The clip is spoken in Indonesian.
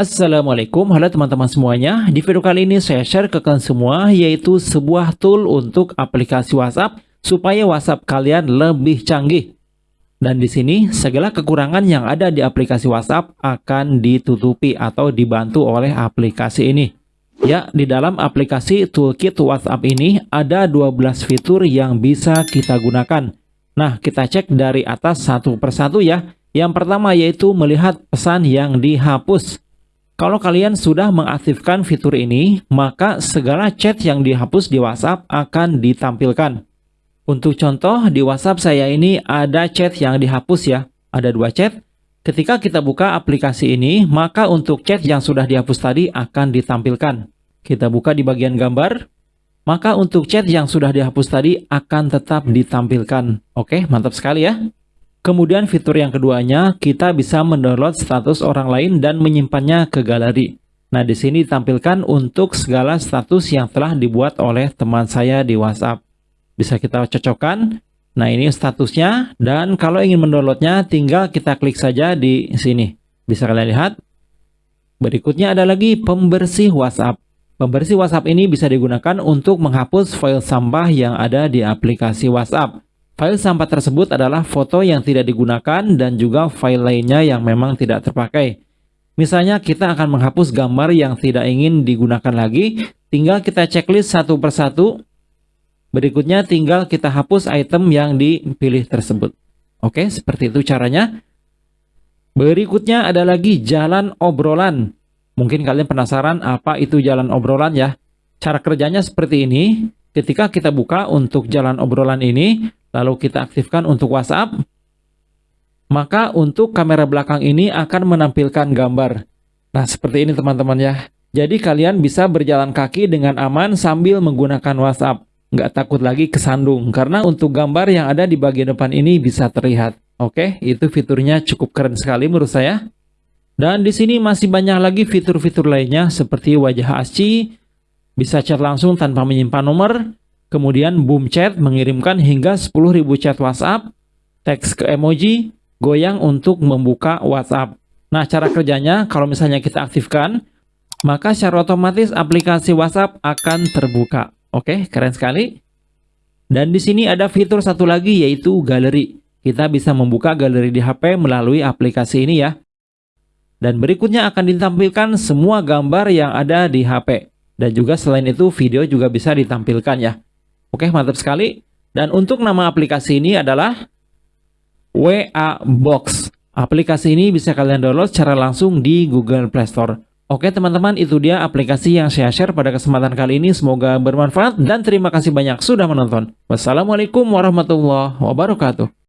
Assalamualaikum, halo teman-teman semuanya. Di video kali ini saya share ke kalian semua yaitu sebuah tool untuk aplikasi WhatsApp supaya WhatsApp kalian lebih canggih. Dan di sini segala kekurangan yang ada di aplikasi WhatsApp akan ditutupi atau dibantu oleh aplikasi ini. Ya, di dalam aplikasi Toolkit WhatsApp ini ada 12 fitur yang bisa kita gunakan. Nah, kita cek dari atas satu persatu ya. Yang pertama yaitu melihat pesan yang dihapus. Kalau kalian sudah mengaktifkan fitur ini, maka segala chat yang dihapus di WhatsApp akan ditampilkan. Untuk contoh, di WhatsApp saya ini ada chat yang dihapus ya. Ada dua chat. Ketika kita buka aplikasi ini, maka untuk chat yang sudah dihapus tadi akan ditampilkan. Kita buka di bagian gambar, maka untuk chat yang sudah dihapus tadi akan tetap ditampilkan. Oke, mantap sekali ya. Kemudian fitur yang keduanya, kita bisa mendownload status orang lain dan menyimpannya ke galeri. Nah, di sini ditampilkan untuk segala status yang telah dibuat oleh teman saya di WhatsApp. Bisa kita cocokkan. Nah, ini statusnya. Dan kalau ingin mendownloadnya, tinggal kita klik saja di sini. Bisa kalian lihat. Berikutnya ada lagi pembersih WhatsApp. Pembersih WhatsApp ini bisa digunakan untuk menghapus file sampah yang ada di aplikasi WhatsApp. File sampah tersebut adalah foto yang tidak digunakan dan juga file lainnya yang memang tidak terpakai. Misalnya kita akan menghapus gambar yang tidak ingin digunakan lagi, tinggal kita checklist satu persatu. Berikutnya tinggal kita hapus item yang dipilih tersebut. Oke, seperti itu caranya. Berikutnya ada lagi jalan obrolan. Mungkin kalian penasaran apa itu jalan obrolan ya. Cara kerjanya seperti ini. Ketika kita buka untuk jalan obrolan ini, lalu kita aktifkan untuk WhatsApp, maka untuk kamera belakang ini akan menampilkan gambar. Nah, seperti ini teman-teman ya. Jadi kalian bisa berjalan kaki dengan aman sambil menggunakan WhatsApp. Nggak takut lagi kesandung, karena untuk gambar yang ada di bagian depan ini bisa terlihat. Oke, itu fiturnya cukup keren sekali menurut saya. Dan di sini masih banyak lagi fitur-fitur lainnya seperti wajah asci, bisa chat langsung tanpa menyimpan nomor, Kemudian Boom Chat mengirimkan hingga 10.000 chat WhatsApp, teks ke emoji, goyang untuk membuka WhatsApp. Nah, cara kerjanya kalau misalnya kita aktifkan, maka secara otomatis aplikasi WhatsApp akan terbuka. Oke, keren sekali. Dan di sini ada fitur satu lagi yaitu galeri. Kita bisa membuka galeri di HP melalui aplikasi ini ya. Dan berikutnya akan ditampilkan semua gambar yang ada di HP. Dan juga selain itu video juga bisa ditampilkan ya. Oke, mantap sekali. Dan untuk nama aplikasi ini adalah WA Box. Aplikasi ini bisa kalian download secara langsung di Google Play Store. Oke teman-teman, itu dia aplikasi yang saya share pada kesempatan kali ini. Semoga bermanfaat dan terima kasih banyak sudah menonton. Wassalamualaikum warahmatullahi wabarakatuh.